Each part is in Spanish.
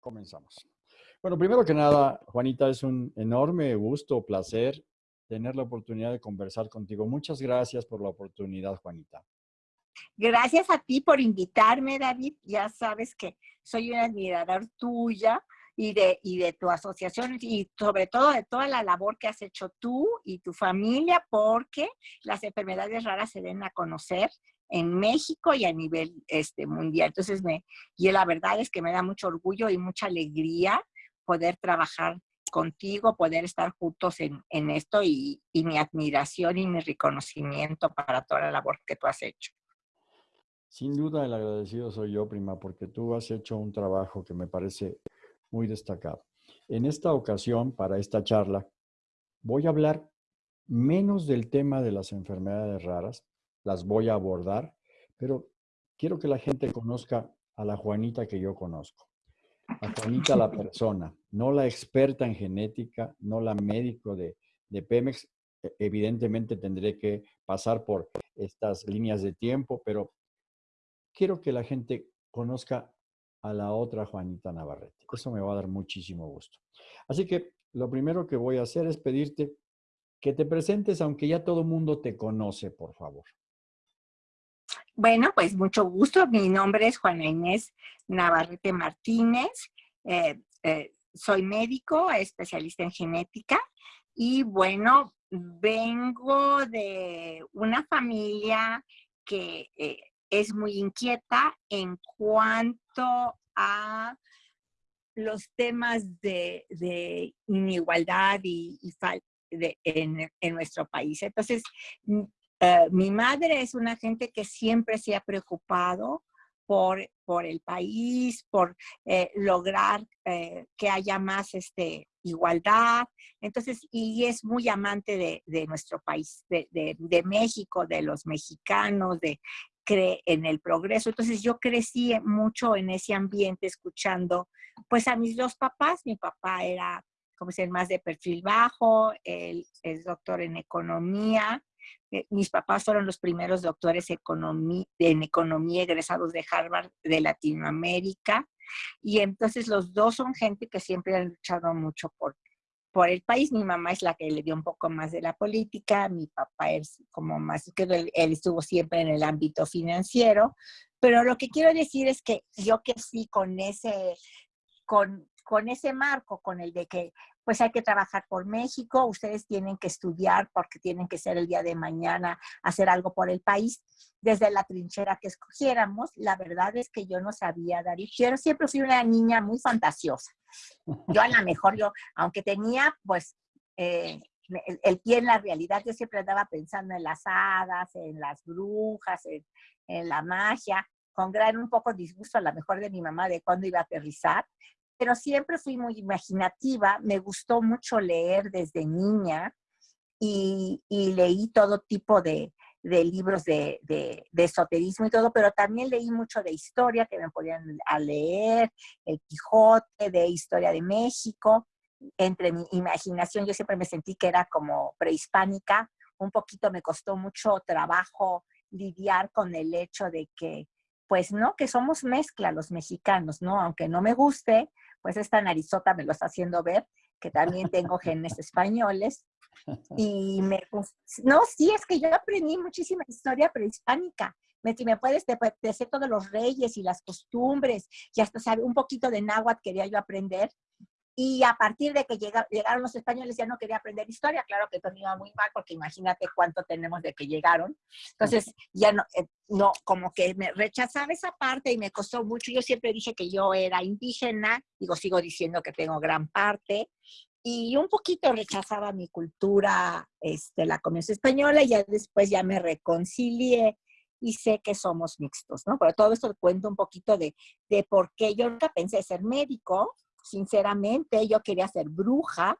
Comenzamos. Bueno, primero que nada, Juanita, es un enorme gusto, placer tener la oportunidad de conversar contigo. Muchas gracias por la oportunidad, Juanita. Gracias a ti por invitarme, David. Ya sabes que soy un admirador tuya y de, y de tu asociación y sobre todo de toda la labor que has hecho tú y tu familia porque las enfermedades raras se den a conocer en México y a nivel este, mundial. Entonces, me, y la verdad es que me da mucho orgullo y mucha alegría poder trabajar contigo, poder estar juntos en, en esto y, y, mi admiración y mi reconocimiento para toda la labor que tú has hecho. Sin duda el agradecido soy yo, prima, porque tú has hecho un trabajo que me parece muy destacado. En esta ocasión, para esta charla, voy a hablar menos del tema de las enfermedades raras, las voy a abordar, pero quiero que la gente conozca a la Juanita que yo conozco. A Juanita la persona, no la experta en genética, no la médico de, de Pemex. E, evidentemente tendré que pasar por estas líneas de tiempo, pero quiero que la gente conozca a la otra Juanita Navarrete. Eso me va a dar muchísimo gusto. Así que lo primero que voy a hacer es pedirte que te presentes, aunque ya todo el mundo te conoce, por favor. Bueno, pues mucho gusto. Mi nombre es Juana Inés Navarrete Martínez. Eh, eh, soy médico, especialista en genética y bueno, vengo de una familia que eh, es muy inquieta en cuanto a los temas de, inigualdad y, en, en, nuestro país. Entonces, eh, mi madre es una gente que siempre se ha preocupado por, por el país, por eh, lograr eh, que haya más este, igualdad. Entonces, y es muy amante de, nuestro país, de, de, de, México, de los mexicanos, de cree en el progreso. Entonces, yo crecí mucho en ese ambiente escuchando, pues a mis dos papás. Mi papá era, como ser más de perfil bajo, él es doctor en economía, mis papás fueron los primeros doctores en economía egresados de Harvard de Latinoamérica. Y entonces los dos son gente que siempre han luchado mucho por, por el país. Mi mamá es la que le dio un poco más de la política, mi papá es como más, que él, él estuvo siempre en el ámbito financiero. Pero lo que quiero decir es que yo que sí con ese, con, con ese marco, con el de que pues hay que trabajar por México, ustedes tienen que estudiar porque tienen que ser el día de mañana, hacer algo por el país, desde la trinchera que escogiéramos. La verdad es que yo no sabía y Yo siempre fui una niña muy fantasiosa. Yo a lo mejor, yo, aunque tenía pues eh, el, pie en la realidad, yo siempre andaba pensando en las hadas, en las brujas, en, en la magia, con gran un poco disgusto a lo mejor de mi mamá de cuándo iba a aterrizar, pero siempre fui muy imaginativa, me gustó mucho leer desde niña y, leí todo tipo de, libros de, esoterismo y todo, pero también leí mucho de historia que me podían leer, El Quijote, de historia de México. Entre mi imaginación yo siempre me sentí que era como prehispánica, un poquito me costó mucho trabajo lidiar con el hecho de que, pues no, que somos mezcla los mexicanos, ¿no? Aunque no me guste, pues esta narizota me lo está haciendo ver, que también tengo genes españoles. Y me, pues, no, sí, es que yo aprendí muchísima historia prehispánica. Me, me puedes decir todos los reyes y las costumbres, y hasta sabe un poquito de náhuatl quería yo aprender, y a partir de que llegaron los españoles ya no quería aprender historia, claro que todo iba muy mal, porque imagínate cuánto tenemos de que llegaron. Entonces, ya no, eh, no, como que me rechazaba esa parte y me costó mucho. Yo siempre dije que yo era indígena, digo, sigo diciendo que tengo gran parte, y un poquito rechazaba mi cultura, este, la comunidad española, y ya después ya me reconcilié y sé que somos mixtos, ¿no? Pero todo esto cuento un poquito de, de por qué yo nunca pensé ser médico, sinceramente, yo quería ser bruja,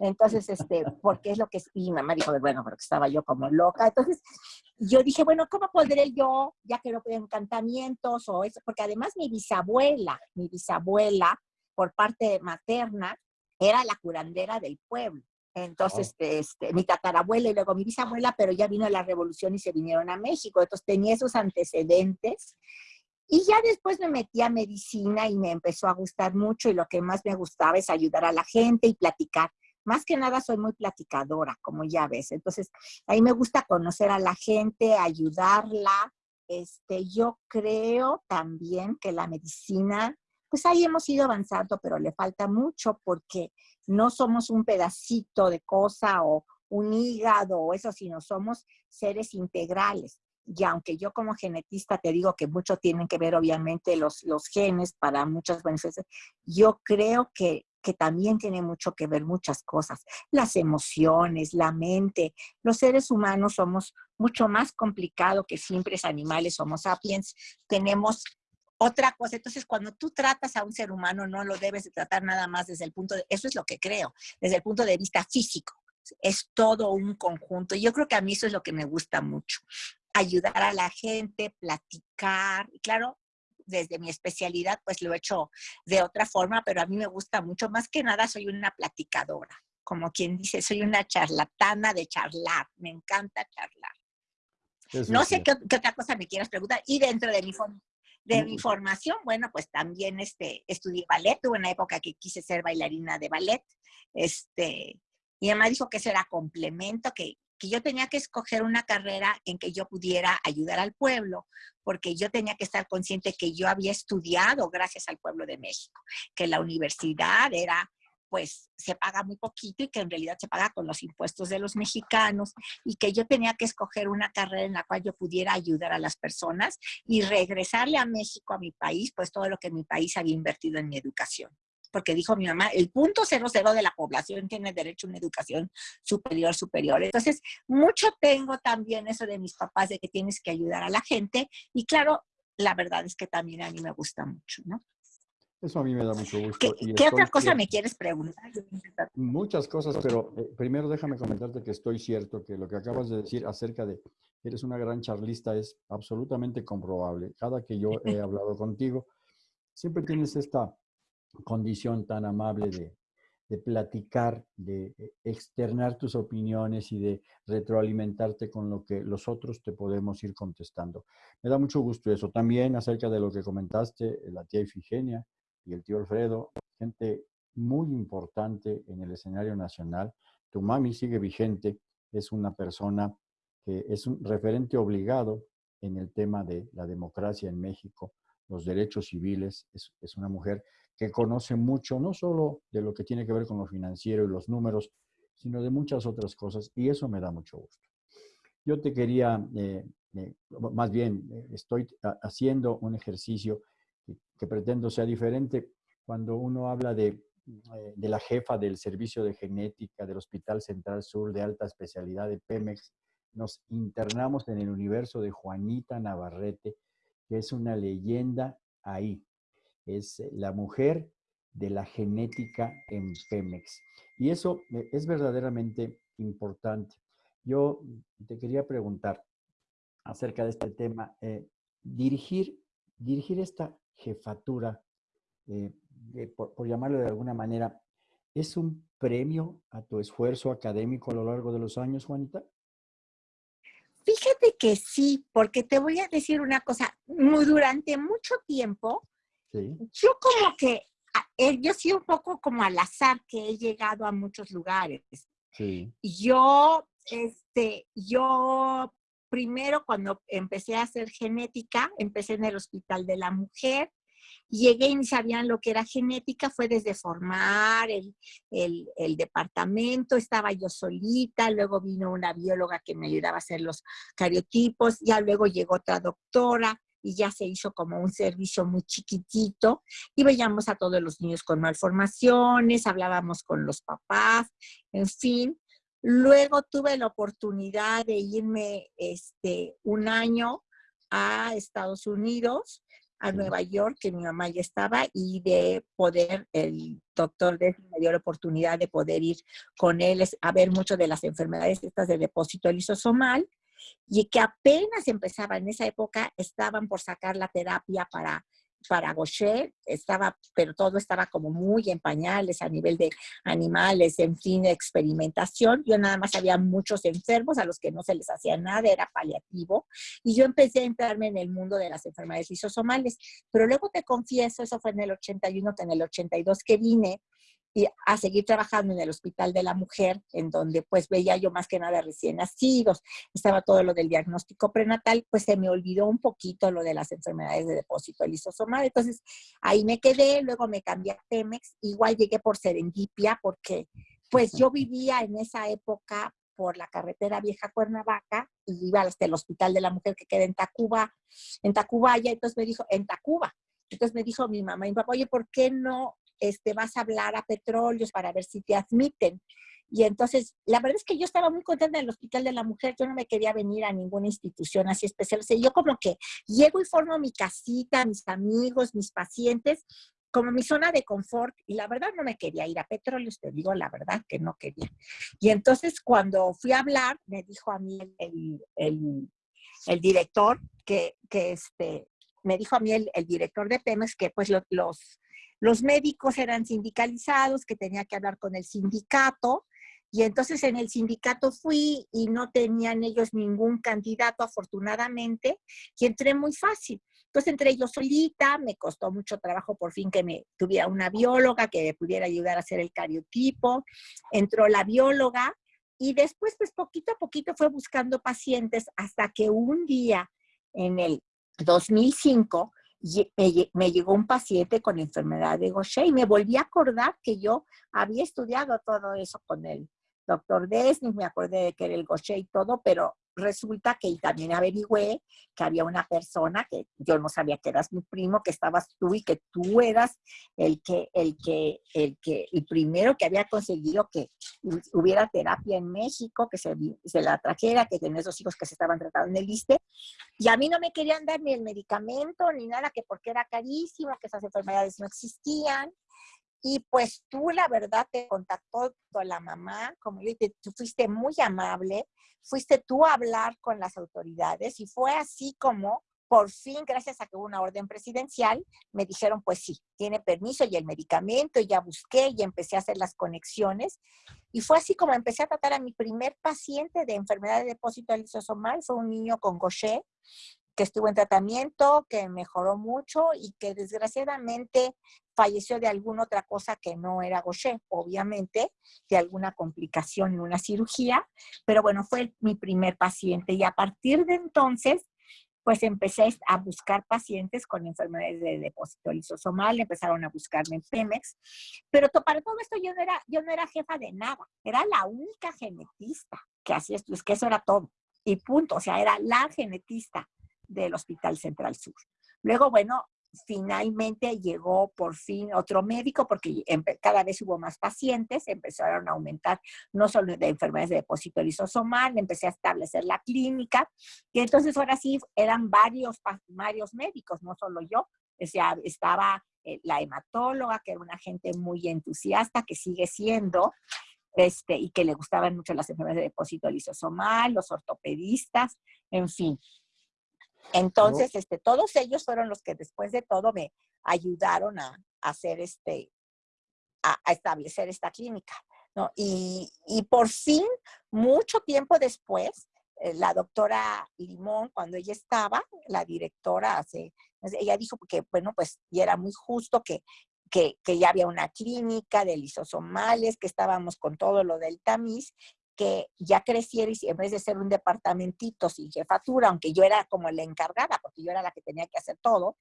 entonces, este, porque es lo que, y mi mamá dijo, bueno, porque estaba yo como loca, entonces yo dije, bueno, ¿cómo podré yo, ya que no puedo encantamientos o eso? Porque además mi bisabuela, mi bisabuela, por parte materna, era la curandera del pueblo. Entonces, este, mi tatarabuela y luego mi bisabuela, pero ya vino la revolución y se vinieron a México. Entonces tenía esos antecedentes Y ya después me metí a medicina y me empezó a gustar mucho y lo que más me gustaba es ayudar a la gente y platicar. Más que nada soy muy platicadora, como ya ves. Entonces, ahí me gusta conocer a la gente, ayudarla. Este, yo creo también que la medicina, pues ahí hemos ido avanzando, pero le falta mucho porque no somos un pedacito de cosa o un hígado o eso, sino somos seres integrales. Y aunque yo como genetista te digo que mucho tienen que ver obviamente los, los genes para muchas beneficios, yo creo que, que también tiene mucho que ver muchas cosas, las emociones, la mente. Los seres humanos somos mucho más complicados que simples animales, somos sapiens, tenemos otra cosa. Entonces, cuando tú tratas a un ser humano, no lo debes de tratar nada más desde el punto de, eso es lo que creo, desde el punto de vista físico. Es todo un conjunto. Yo creo que a mí eso es lo que me gusta mucho ayudar a la gente, platicar. Y claro, desde mi especialidad, pues lo he hecho de otra forma, pero a mí me gusta mucho. Más que nada, soy una platicadora. Como quien dice, soy una charlatana de charlar. Me encanta charlar. no sé qué, otra cosa me quieras preguntar. Y dentro de mi, de mi formación, bueno, pues también este, estudié ballet. Tuve una época que quise ser bailarina de ballet. Este, y además dijo que eso era complemento, que que yo tenía que escoger una carrera en que yo pudiera ayudar al pueblo, porque yo tenía que estar consciente que yo había estudiado gracias al pueblo de México, que la universidad era pues se paga muy poquito y que en realidad se paga con los impuestos de los mexicanos y que yo tenía que escoger una carrera en la cual yo pudiera ayudar a las personas y regresarle a México, a mi país, pues todo lo que mi país había invertido en mi educación porque dijo mi mamá, el punto cero cero de la población tiene derecho a una educación superior, superior. Entonces, mucho tengo también eso de mis papás, de que tienes que ayudar a la gente. Y claro, la verdad es que también a mí me gusta mucho, ¿no? Eso a mí me da mucho gusto. ¿Qué, otra cosa me quieres preguntar? Muchas cosas, pero eh, primero déjame comentarte que estoy cierto que lo que acabas de decir acerca de eres una gran charlista es absolutamente comprobable. Cada que yo he hablado contigo, siempre tienes esta condición tan amable de, platicar, de eh, externar tus opiniones y de retroalimentarte con lo que los otros te podemos ir contestando. Me da mucho gusto eso. También acerca de lo que comentaste, la tía Ifigenia y el tío Alfredo, gente muy importante en el escenario nacional. Tu mami sigue vigente, es una persona que es un referente obligado en el tema de la democracia en México, los derechos civiles, es, es una mujer que conoce mucho, no solo de lo que tiene que ver con lo financiero y los números, sino de muchas otras cosas, y eso me da mucho gusto. Yo te quería, eh, eh, más bien, eh, estoy haciendo un ejercicio que, pretendo sea diferente cuando uno habla de, de la jefa del servicio de genética del Hospital Central Sur de alta especialidad de Pemex, nos internamos en el universo de Juanita Navarrete, que es una leyenda ahí, es eh, la mujer de la genética en Pemex. Y eso eh, es verdaderamente importante. Yo te quería preguntar acerca de este tema. Eh, dirigir, dirigir esta jefatura, por, por, llamarlo de alguna manera, ¿es un premio a tu esfuerzo académico a lo largo de los años, Juanita? Fíjate que sí, porque te voy a decir una cosa. Durante mucho tiempo, yo como que, eh, yo sí un poco como al azar que he llegado a muchos lugares. Yo, este, yo primero cuando empecé a hacer genética, empecé en el Hospital de la Mujer, llegué y sabían lo que era genética, fue desde formar el, el, el, departamento, estaba yo solita, luego vino una bióloga que me ayudaba a hacer los cariotipos, ya luego llegó otra doctora, y ya se hizo como un servicio muy chiquitito y veíamos a todos los niños con malformaciones, hablábamos con los papás, en fin. Luego tuve la oportunidad de irme este, un año a Estados Unidos, a Nueva York, que mi mamá ya estaba, y de poder, el doctor me dio la oportunidad de poder ir con él a ver mucho de las enfermedades estas de depósito lisosomal y que apenas empezaba en esa época, estaban por sacar la terapia para para Gaucher, estaba, pero todo estaba como muy en pañales a nivel de animales, en fin, experimentación. Yo nada más había muchos enfermos a los que no se les hacía nada, era paliativo. Y yo empecé a entrarme en el mundo de las enfermedades lisosomales. Pero luego te confieso, eso fue en el 81, que en el 82 que vine, y a seguir trabajando en el Hospital de la Mujer, en donde pues veía yo más que nada recién nacidos, estaba todo lo del diagnóstico prenatal, pues se me olvidó un poquito lo de las enfermedades de depósito lisosomal. Entonces ahí me quedé, luego me cambié a Pemex, igual llegué por serendipia porque pues yo vivía en esa época por la carretera Vieja Cuernavaca y iba hasta el Hospital de la Mujer que queda en Tacuba, en Tacubaya, entonces me dijo, en Tacuba. Entonces me dijo mi mamá y mi papá, oye, ¿por qué no este, vas a hablar a petróleos para ver si te admiten. Y entonces, la verdad es que yo estaba muy contenta en el Hospital de la Mujer, yo no me quería venir a ninguna institución así especial. O sea, yo como que llego y formo mi casita, mis amigos, mis pacientes, como mi zona de confort. Y la verdad no me quería ir a petróleos, te digo la verdad que no quería. Y entonces cuando fui a hablar, me dijo a mí el, el, director que, que este, me dijo a mí el, el, director de Pemex que pues los, los médicos eran sindicalizados, que tenía que hablar con el sindicato, y entonces en el sindicato fui y no tenían ellos ningún candidato, afortunadamente, y entré muy fácil. Entonces entré yo solita, me costó mucho trabajo por fin que me tuviera una bióloga que me pudiera ayudar a hacer el cariotipo. Entró la bióloga y después, pues poquito a poquito fue buscando pacientes hasta que un día en el 2005 me, llegó un paciente con enfermedad de Gaucher y me volví a acordar que yo había estudiado todo eso con el doctor Desni, me acordé de que era el Gaucher y todo, pero resulta que también averigüé que había una persona que yo no sabía que eras mi primo, que estabas tú y que tú eras el que, el que, el que, el primero que había conseguido que hubiera terapia en México, que se, la trajera, que tenía esos hijos que se estaban tratando en el ISTE. Y a mí no me querían dar ni el medicamento ni nada, que porque era carísimo, que esas enfermedades no existían. Y pues tú, la verdad, te contactó la mamá, como yo dije, tú fuiste muy amable, fuiste tú a hablar con las autoridades y fue así como por fin, gracias a que hubo una orden presidencial, me dijeron, pues sí, tiene permiso y el medicamento, y ya busqué y empecé a hacer las conexiones. Y fue así como empecé a tratar a mi primer paciente de enfermedad de depósito lisosomal, fue un niño con Gaucher, que estuvo en tratamiento, que mejoró mucho y que desgraciadamente falleció de alguna otra cosa que no era Gaucher, obviamente, de alguna complicación en una cirugía, pero bueno, fue mi primer paciente y a partir de entonces, pues empecé a buscar pacientes con enfermedades de depósito lisosomal, empezaron a buscarme en Pemex, pero para todo esto yo no era, yo no era jefa de nada, era la única genetista que hacía esto, es que eso era todo, y punto, o sea, era la genetista del Hospital Central Sur. Luego, bueno, finalmente llegó por fin otro médico porque cada vez hubo más pacientes, empezaron a aumentar no solo de enfermedades de depósito lisosomal, empecé a establecer la clínica y entonces ahora sí eran varios, varios médicos, no solo yo, estaba eh, la hematóloga, que era una gente muy entusiasta, que sigue siendo, este, y que le gustaban mucho las enfermedades de depósito lisosomal, los ortopedistas, en fin. Entonces, este, todos ellos fueron los que después de todo me ayudaron a, hacer este, a, establecer esta clínica. ¿no? Y, y, por fin, mucho tiempo después, eh, la doctora Limón, cuando ella estaba, la directora, hace, ella dijo que, bueno, pues y era muy justo que, que, que, ya había una clínica de lisosomales, que estábamos con todo lo del tamiz que ya creciera y en vez de ser un departamentito sin jefatura, aunque yo era como la encargada, porque yo era la que tenía que hacer todo,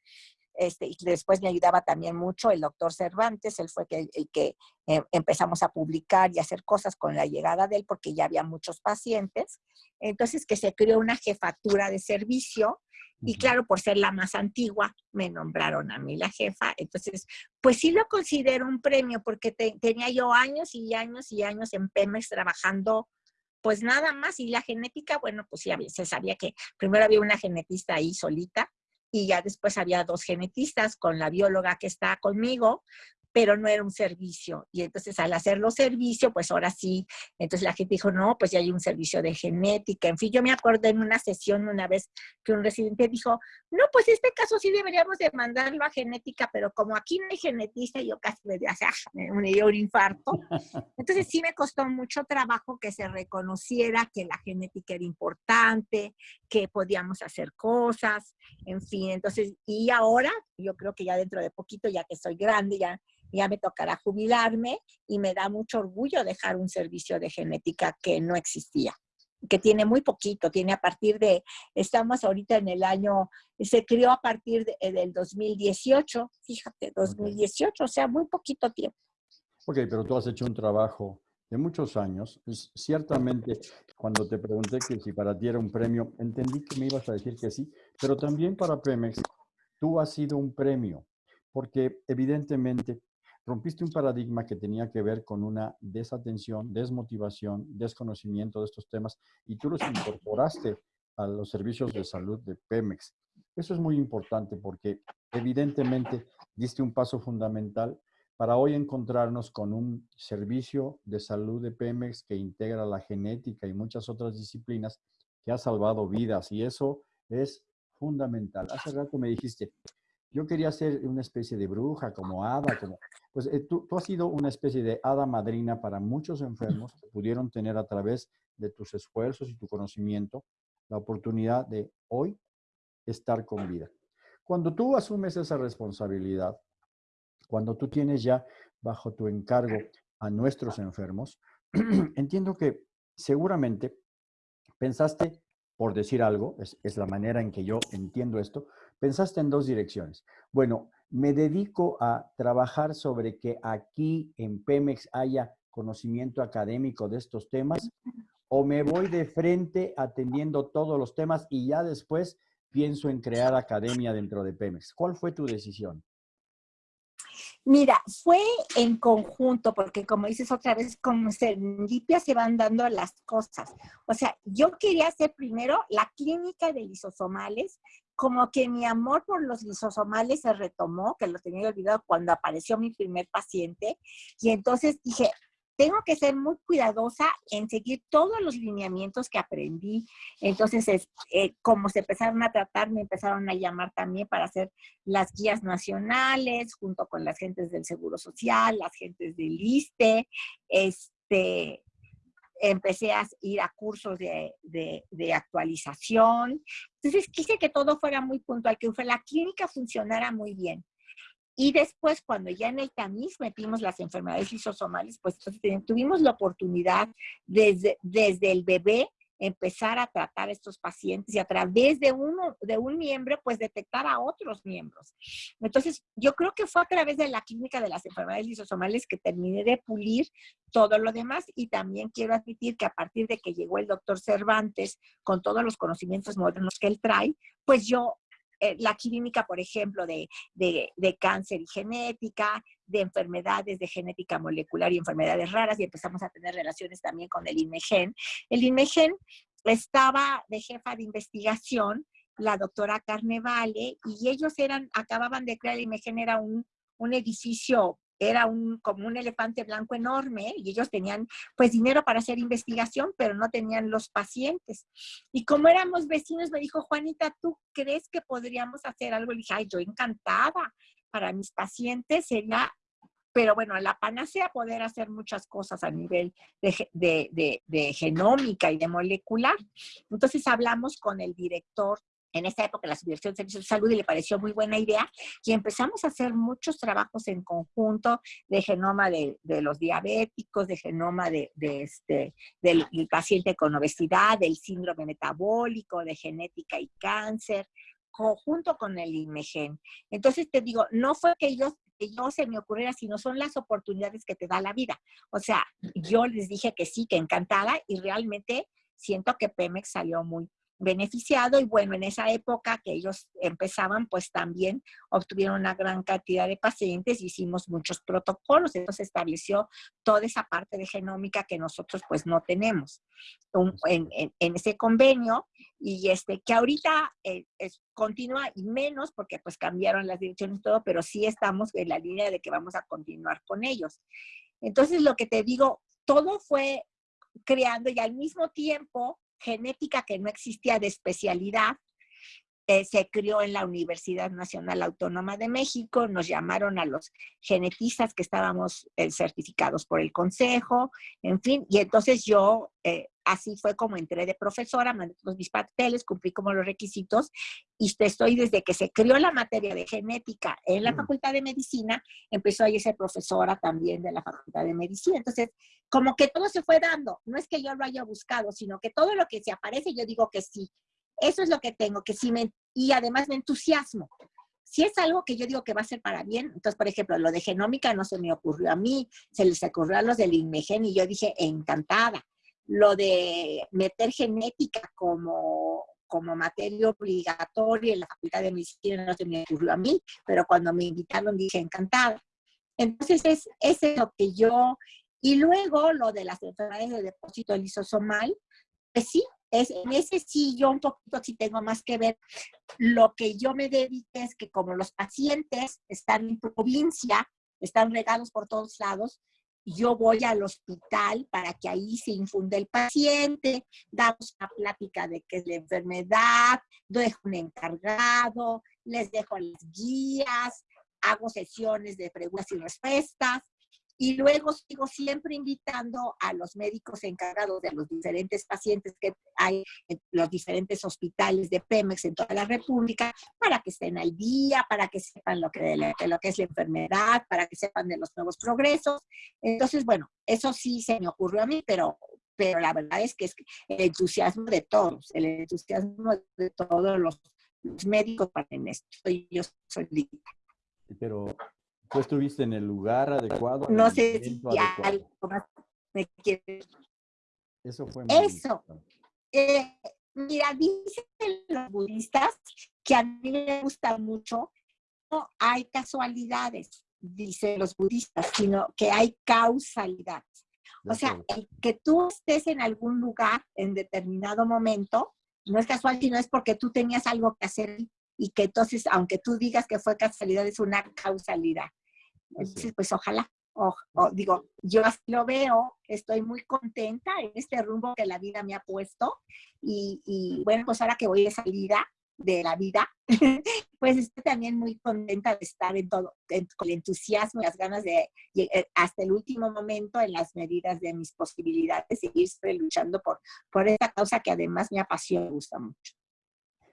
este, y después me ayudaba también mucho el doctor Cervantes, él fue el, que eh, empezamos a publicar y hacer cosas con la llegada de él, porque ya había muchos pacientes. Entonces, que se creó una jefatura de servicio, y claro, por ser la más antigua, me nombraron a mí la jefa. Entonces, pues sí lo considero un premio, porque tenía yo años y años y años en Pemex trabajando pues nada más. Y la genética, bueno, pues ya se sabía que primero había una genetista ahí solita y ya después había dos genetistas con la bióloga que está conmigo, pero no era un servicio. Y entonces al hacerlo servicio, pues ahora sí, entonces la gente dijo, no, pues ya hay un servicio de genética. En fin, yo me acuerdo en una sesión una vez que un residente dijo, no, pues este caso sí deberíamos de mandarlo a genética, pero como aquí no hay genetista, yo casi me dio, me dio un infarto. Entonces sí me costó mucho trabajo que se reconociera que la genética era importante, que podíamos hacer cosas, en fin. Entonces, y ahora yo creo que ya dentro de poquito, ya que soy grande, ya ya me tocará jubilarme y me da mucho orgullo dejar un servicio de genética que no existía, que tiene muy poquito, tiene a partir de, estamos ahorita en el año, se creó a partir de, del 2018, fíjate, 2018, o sea, muy poquito tiempo. Ok, pero tú has hecho un trabajo de muchos años. ciertamente, cuando te pregunté que si para ti era un premio, entendí que me ibas a decir que sí, pero también para Pemex, tú has sido un premio, porque evidentemente rompiste un paradigma que tenía que ver con una desatención, desmotivación, desconocimiento de estos temas y tú los incorporaste a los servicios de salud de Pemex. Eso es muy importante porque evidentemente diste un paso fundamental para hoy encontrarnos con un servicio de salud de Pemex que integra la genética y muchas otras disciplinas que ha salvado vidas y eso es fundamental. Hace rato me dijiste, yo quería ser una especie de bruja, como hada, como... Pues eh, tú, has sido una especie de hada madrina para muchos enfermos que pudieron tener a través de tus esfuerzos y tu conocimiento la oportunidad de hoy estar con vida. Cuando tú asumes esa responsabilidad, cuando tú tienes ya bajo tu encargo a nuestros enfermos, entiendo que seguramente pensaste, por decir algo, es la manera en que yo entiendo esto, pensaste en dos direcciones. Bueno, me dedico a trabajar sobre que aquí en Pemex haya conocimiento académico de estos temas o me voy de frente atendiendo todos los temas y ya después pienso en crear academia dentro de Pemex. ¿Cuál fue tu decisión? Mira, fue en conjunto, porque como dices otra vez, como serendipia se van dando las cosas. O sea, yo quería hacer primero la clínica de lisosomales como que mi amor por los lisosomales se retomó, que lo tenía olvidado cuando apareció mi primer paciente, y entonces dije, tengo que ser muy cuidadosa en seguir todos los lineamientos que aprendí. Entonces, es, eh, como se empezaron a tratar, me empezaron a llamar también para hacer las guías nacionales, junto con las gentes del Seguro Social, las gentes del ISTE, este, empecé a ir a cursos de, de, actualización. Entonces quise que todo fuera muy puntual, que la clínica funcionara muy bien. Y después, cuando ya en el tamiz metimos las enfermedades lisosomales, pues tuvimos la oportunidad desde, desde el bebé empezar a tratar a estos pacientes y a través de uno, de un miembro, pues detectar a otros miembros. Entonces, yo creo que fue a través de la clínica de las enfermedades lisosomales que terminé de pulir todo lo demás y también quiero admitir que a partir de que llegó el doctor Cervantes con todos los conocimientos modernos que él trae, pues yo eh, la clínica, por ejemplo, de, de, cáncer y genética, de enfermedades de genética molecular y enfermedades raras, y empezamos a tener relaciones también con el INMEGEN. El INMEGEN estaba de jefa de investigación la doctora Carnevale, y ellos eran, acababan de crear, el INMEGEN era un, un edificio era un, como un elefante blanco enorme y ellos tenían pues dinero para hacer investigación, pero no tenían los pacientes. Y como éramos vecinos, me dijo, Juanita, ¿tú crees que podríamos hacer algo? Le dije, ay, yo encantada. Para mis pacientes sería, pero bueno, la panacea poder hacer muchas cosas a nivel de, de, de genómica y de molecular. Entonces hablamos con el director en esa época la Subdirección de Servicios de Salud y le pareció muy buena idea y empezamos a hacer muchos trabajos en conjunto de genoma de, los diabéticos, de genoma de, este, del, paciente con obesidad, del síndrome metabólico, de genética y cáncer, junto con el IMEGEN. Entonces te digo, no fue que yo, yo se me ocurriera, sino son las oportunidades que te da la vida. O sea, yo les dije que sí, que encantada y realmente siento que Pemex salió muy, beneficiado y bueno, en esa época que ellos empezaban, pues también obtuvieron una gran cantidad de pacientes, hicimos muchos protocolos, entonces estableció toda esa parte de genómica que nosotros pues no tenemos en, ese convenio y este que ahorita eh, es, continúa y menos porque pues cambiaron las direcciones y todo, pero sí estamos en la línea de que vamos a continuar con ellos. Entonces lo que te digo, todo fue creando y al mismo tiempo genética que no existía de especialidad, eh, se crió en la Universidad Nacional Autónoma de México, nos llamaron a los genetistas que estábamos eh, certificados por el consejo, en fin, y entonces yo, eh, así fue como entré de profesora, mandé todos mis papeles, cumplí como los requisitos, y estoy desde que se crió la materia de genética en la mm. Facultad de Medicina, empezó a ser profesora también de la Facultad de Medicina, entonces como que todo se fue dando, no es que yo lo haya buscado, sino que todo lo que se aparece yo digo que sí, eso es lo que tengo, que sí me, y además me entusiasmo. Si es algo que yo digo que va a ser para bien, entonces, por ejemplo, lo de genómica no se me ocurrió a mí, se les ocurrió a los del INMEGEN y yo dije, encantada. Lo de meter genética como, como materia obligatoria en la Facultad de Medicina no se me ocurrió a mí, pero cuando me invitaron dije, encantada. Entonces, es, es lo que yo... Y luego lo de las enfermedades de depósito lisosomal, pues sí, es, en ese sí yo un poquito sí tengo más que ver. Lo que yo me dediqué es que como los pacientes están en provincia, están regados por todos lados, yo voy al hospital para que ahí se infunde el paciente, damos una plática de qué es la enfermedad, dejo un encargado, les dejo las guías, hago sesiones de preguntas y respuestas, y luego sigo siempre invitando a los médicos encargados de los diferentes pacientes que hay en los diferentes hospitales de Pemex en toda la República para que estén al día, para que sepan lo que, lo que es la enfermedad, para que sepan de los nuevos progresos. Entonces, bueno, eso sí se me ocurrió a mí, pero, pero la verdad es que es el entusiasmo de todos, el entusiasmo de todos los, médicos para en esto. Yo soy Pero ¿Tú estuviste en el lugar adecuado? No sé si algo más me quiere... Eso fue muy Eso. Eh, mira, dicen los budistas que a mí me gusta mucho, no hay casualidades, dicen los budistas, sino que hay causalidades. O sea, el que tú estés en algún lugar en determinado momento, no es casual, sino es porque tú tenías algo que hacer y que entonces, aunque tú digas que fue casualidad, es una causalidad. Entonces, pues ojalá, o, digo, yo así lo veo, estoy muy contenta en este rumbo que la vida me ha puesto y, bueno, pues ahora que voy de salida de la vida, pues estoy también muy contenta de estar en todo, con el entusiasmo y las ganas de eh, hasta el último momento en las medidas de mis posibilidades, seguir luchando por, por esta causa que además me apasiona y me gusta mucho.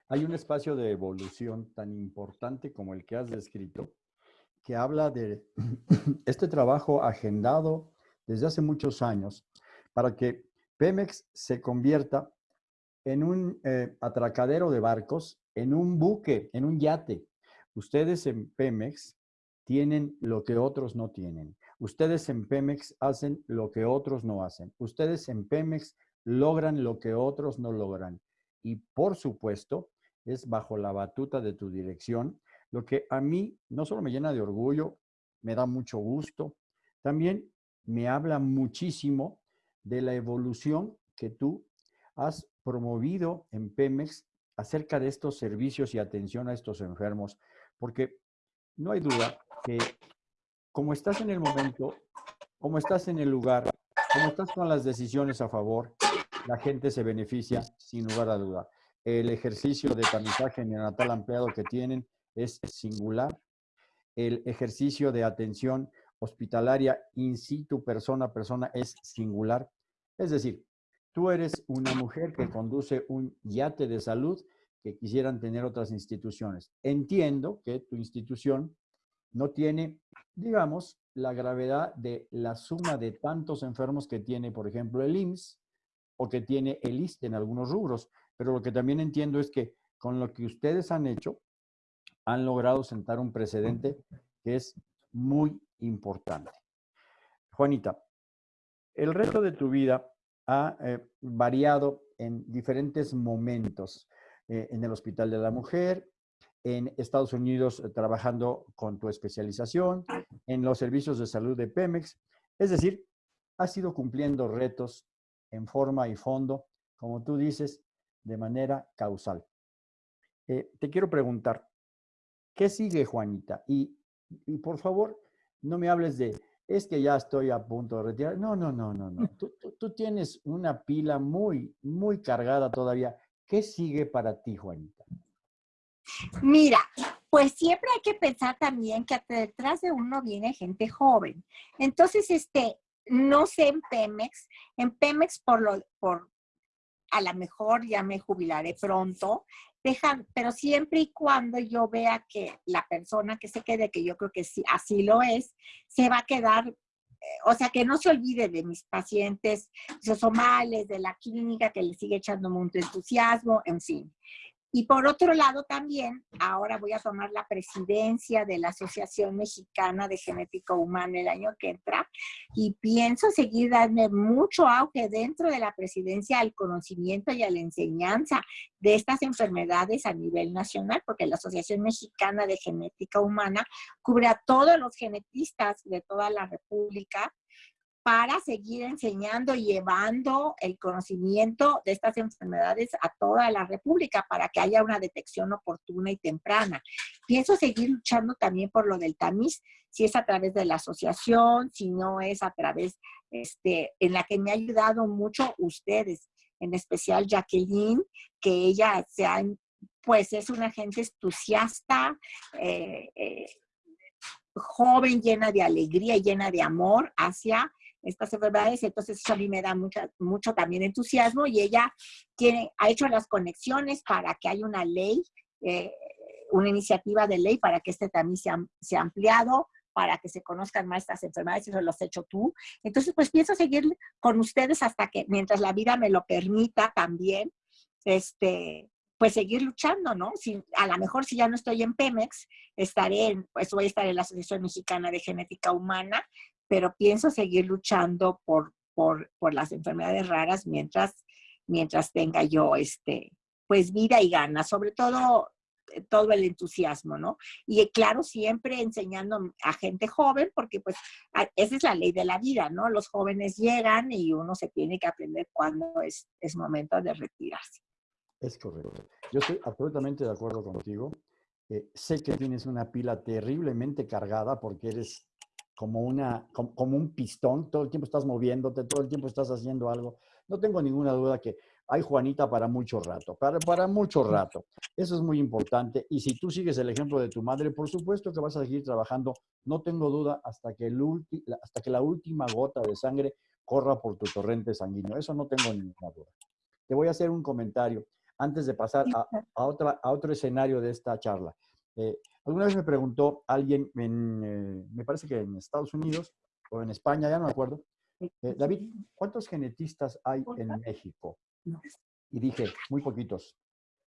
Hay un espacio de evolución tan importante como el que has descrito, que habla de este trabajo agendado desde hace muchos años para que Pemex se convierta en un eh, atracadero de barcos, en un buque, en un yate. Ustedes en Pemex tienen lo que otros no tienen. Ustedes en Pemex hacen lo que otros no hacen. Ustedes en Pemex logran lo que otros no logran. Y por supuesto, es bajo la batuta de tu dirección lo que a mí no solo me llena de orgullo, me da mucho gusto, también me habla muchísimo de la evolución que tú has promovido en Pemex acerca de estos servicios y atención a estos enfermos, porque no hay duda que como estás en el momento, como estás en el lugar, como estás con las decisiones a favor, la gente se beneficia sin lugar a duda. El ejercicio de tamizaje neonatal ampliado que tienen es singular. El ejercicio de atención hospitalaria in situ, persona a persona, es singular. Es decir, tú eres una mujer que conduce un yate de salud que quisieran tener otras instituciones. Entiendo que tu institución no tiene, digamos, la gravedad de la suma de tantos enfermos que tiene, por ejemplo, el IMSS o que tiene el ISTE en algunos rubros. Pero lo que también entiendo es que con lo que ustedes han hecho, han logrado sentar un precedente que es muy importante. Juanita, el resto de tu vida ha eh, variado en diferentes momentos, eh, en el Hospital de la Mujer, en Estados Unidos eh, trabajando con tu especialización, en los servicios de salud de Pemex. Es decir, has ido cumpliendo retos en forma y fondo, como tú dices, de manera causal. Te quiero preguntar, ¿qué sigue, Juanita? Y, y, por favor, no me hables de, es que ya estoy a punto de retirar. No, no, no, no, no. Tú, tú, tú tienes una pila muy, muy cargada todavía. ¿Qué sigue para ti, Juanita? Mira, pues siempre hay que pensar también que detrás de uno viene gente joven. Entonces, este, no sé en Pemex, en Pemex por lo, por, a lo mejor ya me jubilaré pronto, dejan, pero siempre y cuando yo vea que la persona que se quede, que yo creo que sí, así lo es, se va a quedar, eh, o sea, que no se olvide de mis pacientes de la clínica, que le sigue echando mucho entusiasmo, en fin. Y por otro lado también, ahora voy a tomar la presidencia de la Asociación Mexicana de Genética Humana el año que entra y pienso seguir dando mucho auge dentro de la presidencia al conocimiento y a la enseñanza de estas enfermedades a nivel nacional, porque la Asociación Mexicana de Genética Humana cubre a todos los genetistas de toda la República para seguir enseñando y llevando el conocimiento de estas enfermedades a toda la República para que haya una detección oportuna y temprana. Pienso seguir luchando también por lo del tamiz, si es a través de la asociación, si no es a través, este, en la que me ha ayudado mucho ustedes, en especial Jacqueline, que ella sea, pues es una gente entusiasta, eh, eh, joven, llena de alegría, llena de amor hacia estas enfermedades, entonces eso a mí me da mucha, mucho también entusiasmo y ella tiene, ha hecho las conexiones para que haya una ley, eh, una iniciativa de ley para que este también sea, sea ampliado, para que se conozcan más estas enfermedades, eso lo has hecho tú. Entonces, pues pienso seguir con ustedes hasta que, mientras la vida me lo permita también, este, pues seguir luchando, ¿no? Si, a lo mejor si ya no estoy en Pemex, estaré en, pues voy a estar en la Asociación Mexicana de Genética Humana, pero pienso seguir luchando por, por, por las enfermedades raras mientras, mientras tenga yo este, pues vida y ganas, sobre todo eh, todo el entusiasmo, ¿no? Y claro, siempre enseñando a gente joven, porque pues esa es la ley de la vida, ¿no? Los jóvenes llegan y uno se tiene que aprender cuándo es, es momento de retirarse. Es correcto. Yo estoy absolutamente de acuerdo contigo. Eh, sé que tienes una pila terriblemente cargada porque eres como, una, como, un pistón, todo el tiempo estás moviéndote, todo el tiempo estás haciendo algo. No tengo ninguna duda que hay Juanita para mucho rato, para, para mucho rato. Eso es muy importante. Y si tú sigues el ejemplo de tu madre, por supuesto que vas a seguir trabajando, no tengo duda, hasta que, el hasta que la última gota de sangre corra por tu torrente sanguíneo. Eso no tengo ninguna duda. Te voy a hacer un comentario antes de pasar a, a, otra, a otro escenario de esta charla. Eh, alguna vez me preguntó alguien, en, eh, me parece que en Estados Unidos o en España, ya no me acuerdo, eh, David, ¿cuántos genetistas hay en México? Y dije, muy poquitos,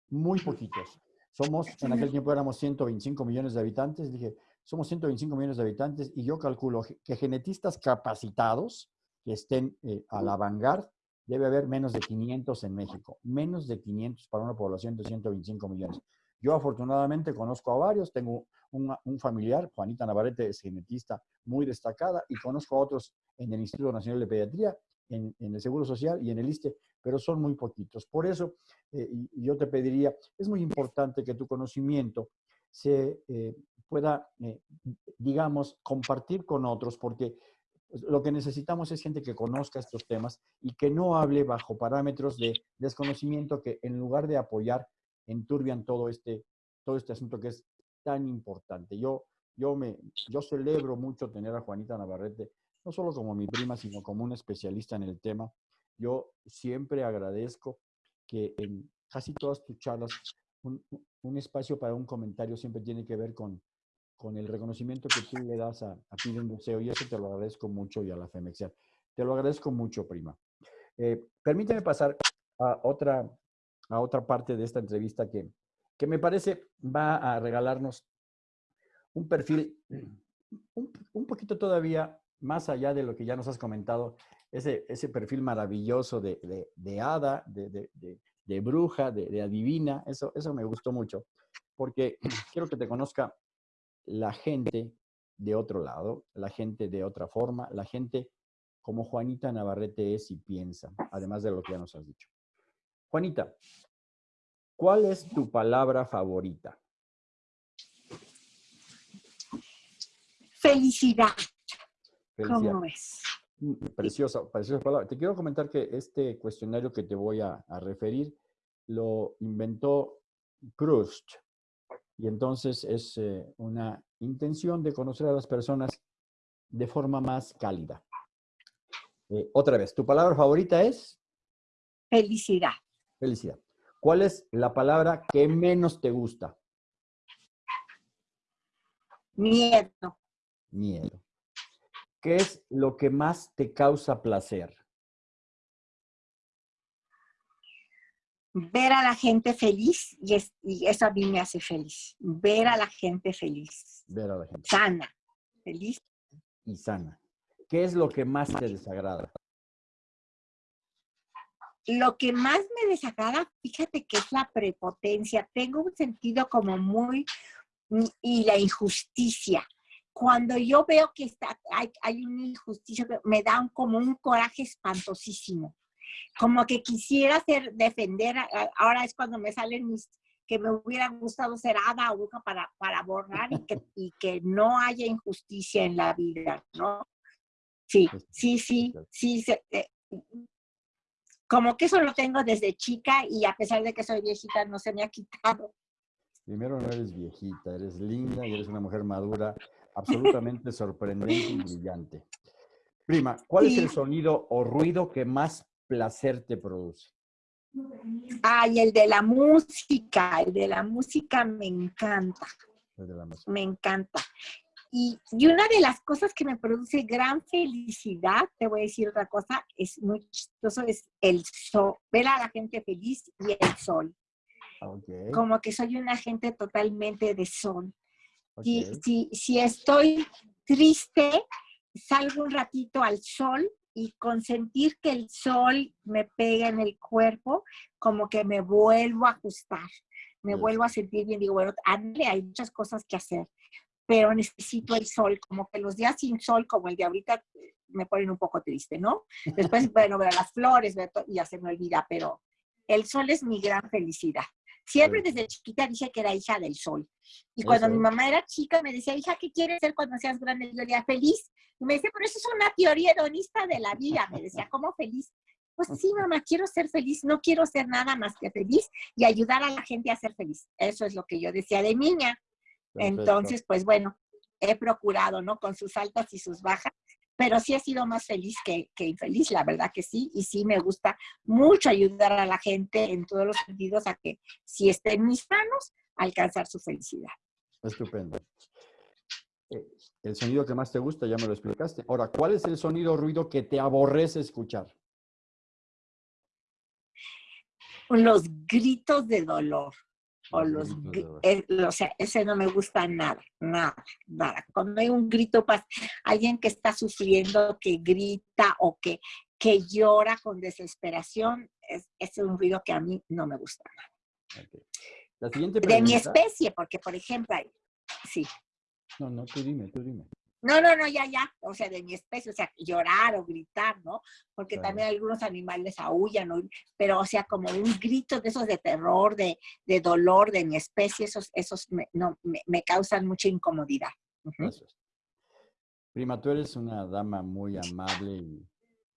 muy poquitos. Somos, en aquel tiempo éramos 125 millones de habitantes, dije, somos 125 millones de habitantes y yo calculo que genetistas capacitados que estén a la vanguardia debe haber menos de 500 en México, menos de 500 para una población de 125 millones. Yo afortunadamente conozco a varios, tengo un, familiar, Juanita Navarrete, es genetista muy destacada, y conozco a otros en el Instituto Nacional de Pediatría, en, el Seguro Social y en el ISTE, pero son muy poquitos. Por eso, eh, yo te pediría, es muy importante que tu conocimiento se eh, pueda, eh, digamos, compartir con otros, porque lo que necesitamos es gente que conozca estos temas y que no hable bajo parámetros de desconocimiento que en lugar de apoyar enturbian todo este, todo este asunto que es tan importante. Yo, yo, me, yo celebro mucho tener a Juanita Navarrete, no solo como mi prima, sino como un especialista en el tema. Yo siempre agradezco que en casi todas tus charlas un, espacio para un comentario siempre tiene que ver con, con el reconocimiento que tú le das a, a ti de un museo y eso te lo agradezco mucho y a la FEMEXIA. Te lo agradezco mucho, prima. Eh, permíteme pasar a otra, a otra parte de esta entrevista que, que me parece va a regalarnos un perfil un, un, poquito todavía más allá de lo que ya nos has comentado ese, ese perfil maravilloso de, de, de hada, de, de bruja, de, adivina, eso, eso me gustó mucho, porque quiero que te conozca la gente de otro lado, la gente de otra forma, la gente como Juanita Navarrete es y piensa, además de lo que ya nos has dicho. Juanita, ¿cuál es tu palabra favorita? Felicidad. ¿Cómo es? Mm, preciosa, preciosa palabra. Te quiero comentar que este cuestionario que te voy a, referir lo inventó Proust. Y entonces es eh, una intención de conocer a las personas de forma más cálida. Eh, otra vez, ¿tu palabra favorita es? Felicidad. Felicidad. ¿Cuál es la palabra que menos te gusta? Miedo. Miedo. ¿Qué es lo que más te causa placer? Ver a la gente feliz y, eso a mí me hace feliz. Ver a la gente feliz. Ver a la gente. Sana. Feliz. Y sana. ¿Qué es lo que más te desagrada? Lo que más me desagrada, fíjate que es la prepotencia. Tengo un sentido como muy... y la injusticia cuando yo veo que está, hay, hay una injusticia, me da como un coraje espantosísimo. Como que quisiera hacer, defender, ahora es cuando me salen mis, que me hubiera gustado ser hada o para, para borrar y que, y que no haya injusticia en la vida, ¿no? Sí, sí, sí, sí. Eh, como que eso lo tengo desde chica y a pesar de que soy viejita no se me ha quitado. Primero no eres viejita, eres linda y eres una mujer madura absolutamente sorprendente y brillante. Prima, ¿cuál es el sonido o ruido que más placer te produce? Ay, el de la música, el de la música me encanta. Me encanta. Y, y, una de las cosas que me produce gran felicidad, te voy a decir otra cosa, es muy chistoso, es el sol, ver a la gente feliz y el sol. Como que soy una gente totalmente de sol. Si, si, estoy triste, salgo un ratito al sol y con sentir que el sol me pega en el cuerpo, como que me vuelvo a ajustar, me vuelvo a sentir bien. Digo, bueno, hay muchas cosas que hacer, pero necesito el sol, como que los días sin sol, como el de ahorita, me ponen un poco triste, ¿no? Después, bueno, ver las flores, y ya se me olvida, pero el sol es mi gran felicidad. Siempre desde chiquita dije que era hija del sol. Y cuando mi mamá era chica me decía, hija, ¿qué quieres ser cuando seas grande? Yo diría, feliz. Y me decía, pero eso es una teoría hedonista de la vida. Me decía, ¿cómo feliz? Pues sí, mamá, quiero ser feliz, no quiero ser nada más que feliz y ayudar a la gente a ser feliz. Eso es lo que yo decía de niña. Entonces, pues bueno, he procurado, ¿no? Con sus altas y sus bajas, pero sí he sido más feliz que, infeliz, la verdad que sí, y sí me gusta mucho ayudar a la gente en todos los sentidos a que si esté en mis manos, alcanzar su felicidad. Estupendo. Eh, el sonido que más te gusta, ya me lo explicaste. Ahora, ¿cuál es el sonido o ruido que te aborrece escuchar? Los gritos de dolor o los, eh, o sea, ese no me gusta nada, nada, nada. Cuando hay un grito, alguien que está sufriendo, que grita o que, que llora con desesperación, es, es un ruido que a mí no me gusta nada. La siguiente De mi especie, porque por ejemplo, sí. No, no, tú dime, tú dime. No, no, no, ya, ya, o sea, de mi especie, o sea, llorar o gritar, ¿no? Porque también algunos animales aullan, ¿no? pero o sea, como un grito de esos de terror, de, de dolor de mi especie, esos, esos me, no, me, causan mucha incomodidad. Prima, tú eres una dama muy amable y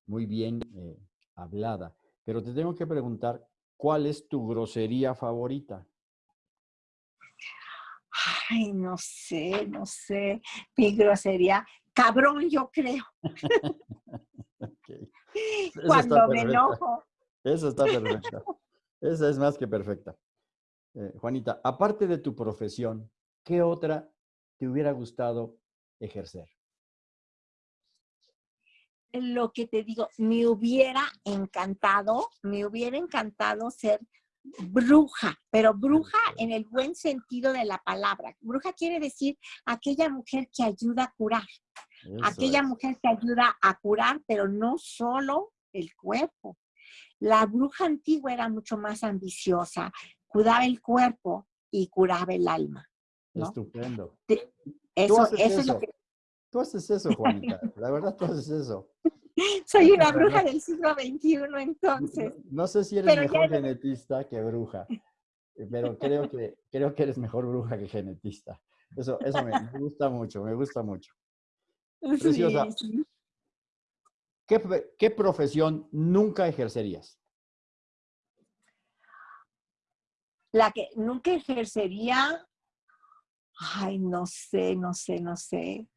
muy bien eh, hablada, pero te tengo que preguntar, ¿cuál es tu grosería favorita? Ay, no sé, no sé, mi grosería, cabrón, yo creo. Cuando me enojo. Eso está perfecta. Esa es más que perfecta. Eh, Juanita, aparte de tu profesión, ¿qué otra te hubiera gustado ejercer? Lo que te digo, me hubiera encantado, me hubiera encantado ser bruja, pero bruja en el buen sentido de la palabra. Bruja quiere decir aquella mujer que ayuda a curar, Aquella mujer te ayuda a curar, pero no solo el cuerpo. La bruja antigua era mucho más ambiciosa, cuidaba el cuerpo y curaba el alma. Estupendo. Eso, eso, es lo que... Tú haces eso, Juanita. La verdad, tú haces eso. Soy una bruja del siglo XXI, entonces. No, sé si eres mejor genetista que bruja, pero creo que, creo que eres mejor bruja que genetista. Eso, eso me, gusta mucho, me gusta mucho. Preciosa. ¿Qué, ¿Qué profesión nunca ejercerías? La que nunca ejercería, ay, no sé, no sé, no sé.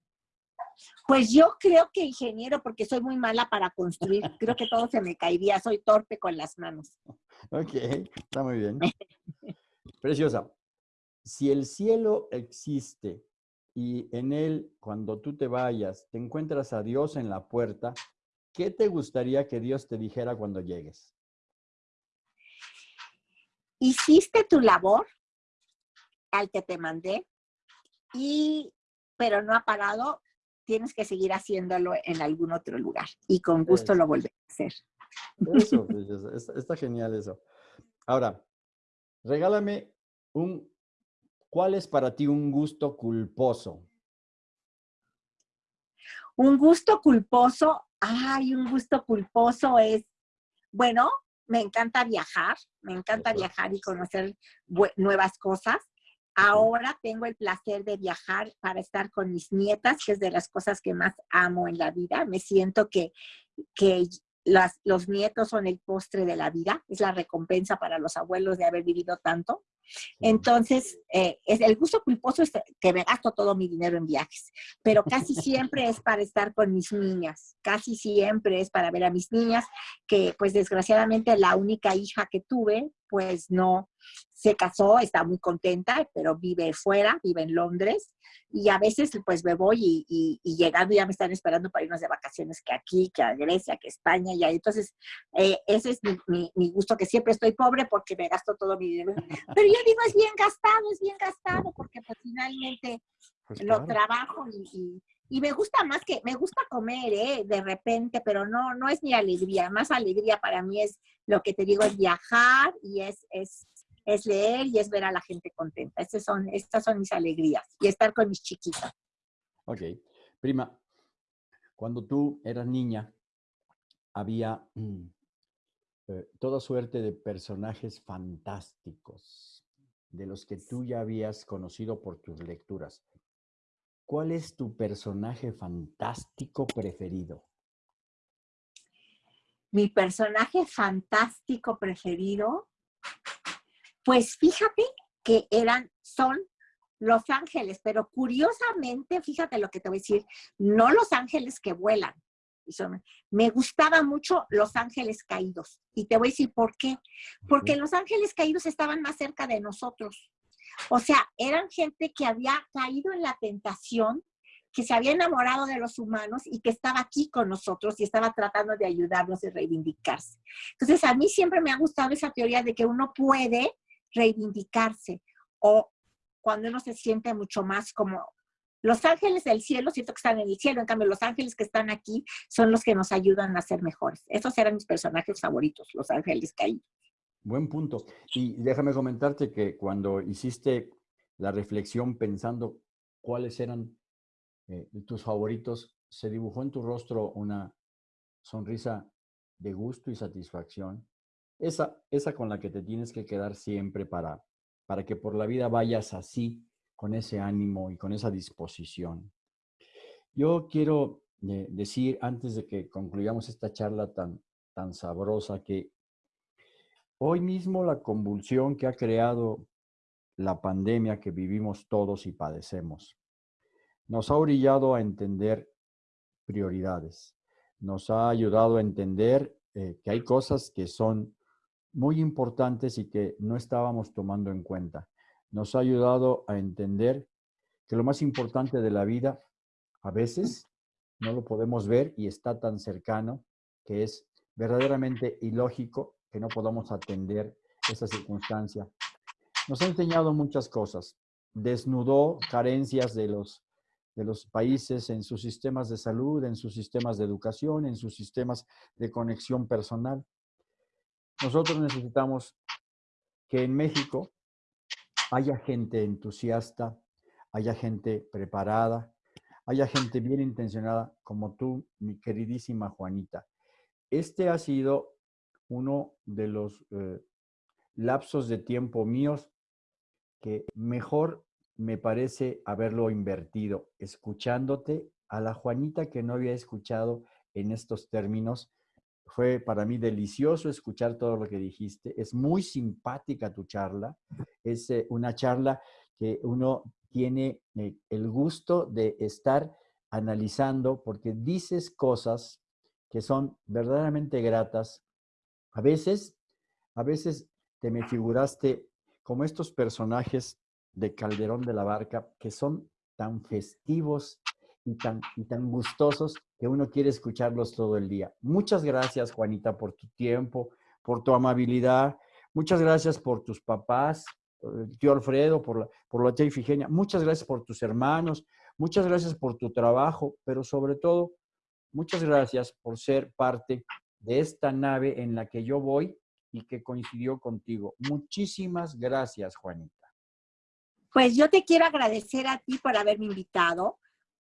Pues yo creo que ingeniero, porque soy muy mala para construir. Creo que todo se me caería. Soy torpe con las manos. Ok, está muy bien. Preciosa. Si el cielo existe y en él, cuando tú te vayas, te encuentras a Dios en la puerta, ¿qué te gustaría que Dios te dijera cuando llegues? Hiciste tu labor al que te mandé, y, pero no ha parado tienes que seguir haciéndolo en algún otro lugar y con gusto lo volveré a hacer. Eso, está, genial eso. Ahora, regálame un, ¿cuál es para ti un gusto culposo? Un gusto culposo, ay, un gusto culposo es, bueno, me encanta viajar, me encanta viajar y conocer nuevas cosas. Ahora tengo el placer de viajar para estar con mis nietas, que es de las cosas que más amo en la vida. Me siento que, que los nietos son el postre de la vida, es la recompensa para los abuelos de haber vivido tanto. Entonces, eh, es, el gusto culposo es que me gasto todo mi dinero en viajes, pero casi siempre es para estar con mis niñas, casi siempre es para ver a mis niñas, que pues desgraciadamente la única hija que tuve, pues no se casó, está muy contenta, pero vive fuera, vive en Londres, y a veces pues me voy y, llegando ya me están esperando para irnos de vacaciones que aquí, que a Grecia, que a España, y entonces eh, ese es mi, mi, gusto, que siempre estoy pobre porque me gasto todo mi dinero. Pero yo digo, es bien gastado, es bien gastado, porque pues finalmente pues lo trabajo y, y, me gusta más que, me gusta comer, ¿eh? De repente, pero no, no es mi alegría, más alegría para mí es lo que te digo, es viajar y es, es, es leer y es ver a la gente contenta. Estas son, estas son mis alegrías y estar con mis chiquitas. Ok. Prima, cuando tú eras niña, había mm, eh, toda suerte de personajes fantásticos de los que tú ya habías conocido por tus lecturas. ¿Cuál es tu personaje fantástico preferido? Mi personaje fantástico preferido, pues fíjate que eran, son los ángeles, pero curiosamente, fíjate lo que te voy a decir, no los ángeles que vuelan, me gustaba mucho Los Ángeles Caídos. Y te voy a decir por qué. Porque Los Ángeles Caídos estaban más cerca de nosotros. O sea, eran gente que había caído en la tentación, que se había enamorado de los humanos y que estaba aquí con nosotros y estaba tratando de ayudarnos y reivindicarse. Entonces, a mí siempre me ha gustado esa teoría de que uno puede reivindicarse o cuando uno se siente mucho más como los ángeles del cielo, siento que están en el cielo, en cambio los ángeles que están aquí son los que nos ayudan a ser mejores. Esos eran mis personajes favoritos, los ángeles caídos. Buen punto. Y déjame comentarte que cuando hiciste la reflexión pensando cuáles eran eh, tus favoritos, se dibujó en tu rostro una sonrisa de gusto y satisfacción. Esa, esa con la que te tienes que quedar siempre para, para que por la vida vayas así, con ese ánimo y con esa disposición. Yo quiero eh, decir, antes de que concluyamos esta charla tan, tan sabrosa, que hoy mismo la convulsión que ha creado la pandemia que vivimos todos y padecemos, nos ha orillado a entender prioridades, nos ha ayudado a entender eh, que hay cosas que son muy importantes y que no estábamos tomando en cuenta nos ha ayudado a entender que lo más importante de la vida a veces no lo podemos ver y está tan cercano que es verdaderamente ilógico que no podamos atender esa circunstancia. Nos ha enseñado muchas cosas. Desnudó carencias de los de los países en sus sistemas de salud, en sus sistemas de educación, en sus sistemas de conexión personal. Nosotros necesitamos que en México haya gente entusiasta, haya gente preparada, haya gente bien intencionada como tú, mi queridísima Juanita. Este ha sido uno de los eh, lapsos de tiempo míos que mejor me parece haberlo invertido, escuchándote a la Juanita que no había escuchado en estos términos. Fue para mí delicioso escuchar todo lo que dijiste. Es muy simpática tu charla. Es eh, una charla que uno tiene eh, el gusto de estar analizando porque dices cosas que son verdaderamente gratas. A veces, a veces te me figuraste como estos personajes de Calderón de la Barca que son tan festivos y tan, y tan gustosos que uno quiere escucharlos todo el día. Muchas gracias, Juanita, por tu tiempo, por tu amabilidad. Muchas gracias por tus papás, el tío Alfredo, por la, por la tía Ifigenia. Muchas gracias por tus hermanos. Muchas gracias por tu trabajo, pero sobre todo, muchas gracias por ser parte de esta nave en la que yo voy y que coincidió contigo. Muchísimas gracias, Juanita. Pues yo te quiero agradecer a ti por haberme invitado,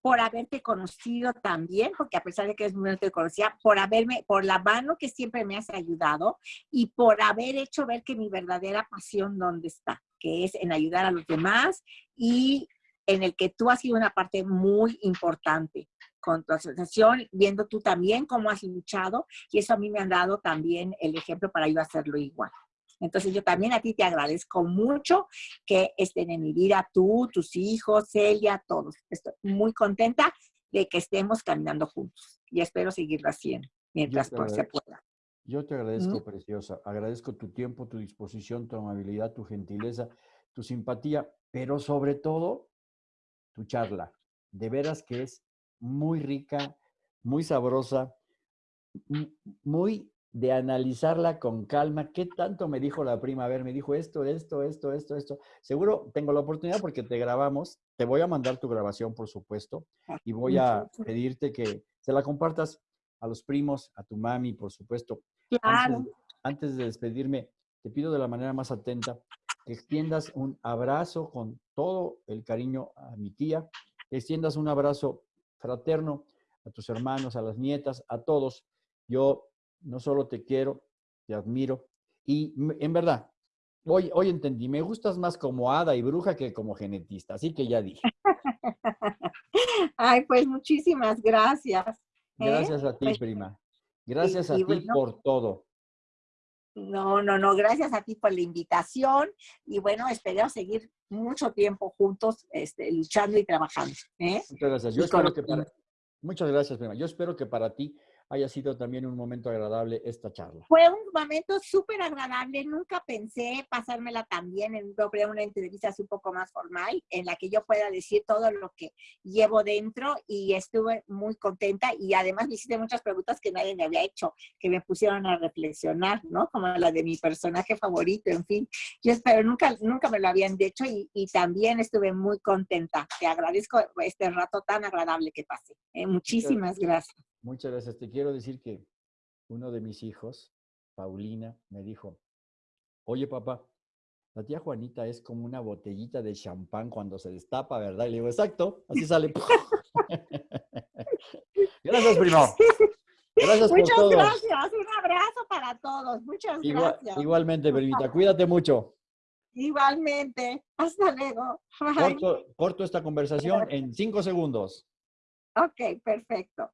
por haberte conocido también, porque a pesar de que no te conocía, por haberme, por la mano que siempre me has ayudado y por haber hecho ver que mi verdadera pasión dónde está, que es en ayudar a los demás y en el que tú has sido una parte muy importante con tu asociación, viendo tú también cómo has luchado y eso a mí me han dado también el ejemplo para yo hacerlo igual. Entonces yo también a ti te agradezco mucho que estén en mi vida tú, tus hijos, Celia, todos. Estoy muy contenta de que estemos caminando juntos y espero seguirlo haciendo mientras se pueda. Yo te agradezco, preciosa. Agradezco tu tiempo, tu disposición, tu amabilidad, tu gentileza, tu simpatía, pero sobre todo tu charla. De veras que es muy rica, muy sabrosa, muy de analizarla con calma. ¿Qué tanto me dijo la prima? A ver, me dijo esto, esto, esto, esto, esto. Seguro tengo la oportunidad porque te grabamos. Te voy a mandar tu grabación, por supuesto, ah, y voy a pedirte que se la compartas a los primos, a tu mami, por supuesto. Claro. Antes, de despedirme, te pido de la manera más atenta que extiendas un abrazo con todo el cariño a mi tía, que extiendas un abrazo fraterno a tus hermanos, a las nietas, a todos. Yo no solo te quiero, te admiro y en verdad, hoy, hoy entendí, me gustas más como hada y bruja que como genetista, así que ya dije. Ay, pues muchísimas gracias. ¿eh? Gracias a ti, pues, prima. Gracias a ti por todo. No, no, no, gracias a ti por la invitación y bueno, espero seguir mucho tiempo juntos este, luchando y trabajando. ¿eh? Muchas gracias. Yo espero que muchas gracias, prima. Yo espero que para ti haya sido también un momento agradable esta charla. Fue un momento súper agradable. Nunca pensé pasármela también en una entrevista así un poco más formal, en la que yo pueda decir todo lo que llevo dentro y estuve muy contenta y además me hiciste muchas preguntas que nadie me había hecho, que me pusieron a reflexionar, ¿no? Como la de mi personaje favorito, en fin. Yo espero, nunca, nunca me lo habían dicho y, y también estuve muy contenta. Te agradezco este rato tan agradable que pasé. ¿eh? Muchísimas gracias. Muchas gracias. Te quiero decir que uno de mis hijos, Paulina, me dijo, oye papá, la tía Juanita es como una botellita de champán cuando se destapa, ¿verdad? Y le digo, exacto, así sale. gracias, primo. Gracias Muchas por todo. gracias. Un abrazo para todos. Muchas gracias. Igualmente, primita. Cuídate mucho. Igualmente. Hasta luego. Corto, corto esta conversación en cinco segundos. Ok, perfecto.